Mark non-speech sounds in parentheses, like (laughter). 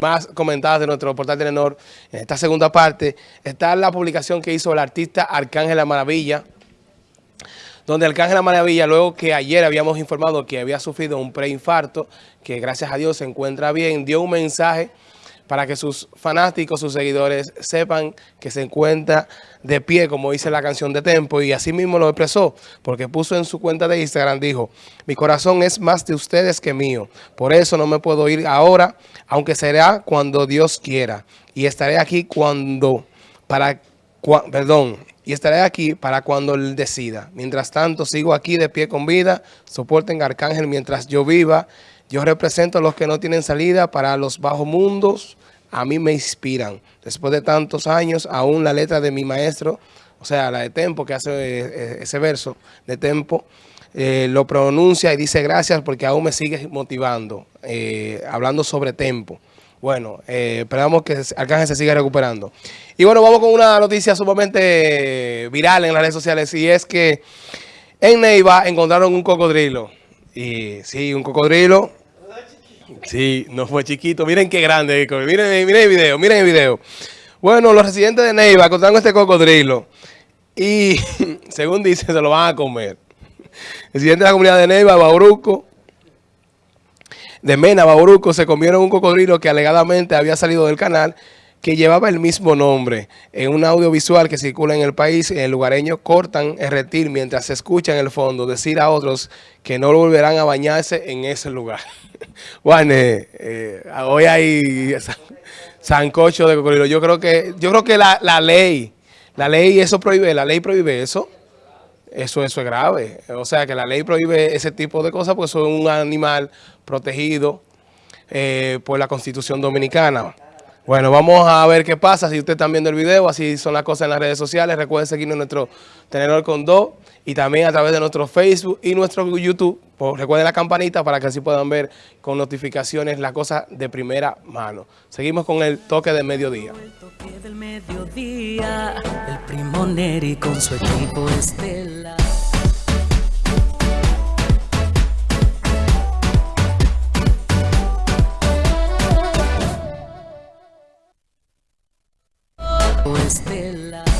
Más comentadas de nuestro portal Telenor, en esta segunda parte, está la publicación que hizo el artista Arcángel La Maravilla, donde Arcángel La Maravilla, luego que ayer habíamos informado que había sufrido un preinfarto, que gracias a Dios se encuentra bien, dio un mensaje para que sus fanáticos, sus seguidores sepan que se encuentra de pie, como dice la canción de Tempo, y así mismo lo expresó, porque puso en su cuenta de Instagram, dijo, mi corazón es más de ustedes que mío, por eso no me puedo ir ahora, aunque será cuando Dios quiera, y estaré aquí cuando, para, perdón, y estaré aquí para cuando Él decida. Mientras tanto, sigo aquí de pie con vida, soporten Arcángel mientras yo viva, yo represento a los que no tienen salida para los bajos mundos. A mí me inspiran. Después de tantos años, aún la letra de mi maestro, o sea, la de Tempo, que hace eh, ese verso de Tempo, eh, lo pronuncia y dice gracias porque aún me sigue motivando, eh, hablando sobre Tempo. Bueno, esperamos que Arcángel se siga recuperando. Y bueno, vamos con una noticia sumamente viral en las redes sociales y es que en Neiva encontraron un cocodrilo. Y sí, un cocodrilo Sí, no fue chiquito. Miren qué grande. Miren, miren el video, miren el video. Bueno, los residentes de Neiva encontraron este cocodrilo. Y, (laughs) según dice, se lo van a comer. El residente de la comunidad de Neiva, Bauruco, de Mena, Bauruco, se comieron un cocodrilo que alegadamente había salido del canal que llevaba el mismo nombre. En un audiovisual que circula en el país, el lugareño cortan el reptil mientras se escucha en el fondo decir a otros que no volverán a bañarse en ese lugar. (laughs) bueno, eh, hoy hay sancocho de cocodrilo. Yo creo que, yo creo que la, la ley, la ley eso prohíbe, la ley prohíbe eso. Eso, eso es grave. O sea, que la ley prohíbe ese tipo de cosas porque es un animal protegido eh, por la Constitución Dominicana. Bueno, vamos a ver qué pasa. Si usted está viendo el video, así son las cosas en las redes sociales. Recuerden seguirnos en nuestro Tenedor con Do y también a través de nuestro Facebook y nuestro YouTube. Pues recuerden la campanita para que así puedan ver con notificaciones las cosas de primera mano. Seguimos con el toque de mediodía. El toque del mediodía, el primo Neri con su equipo Estela. Estela.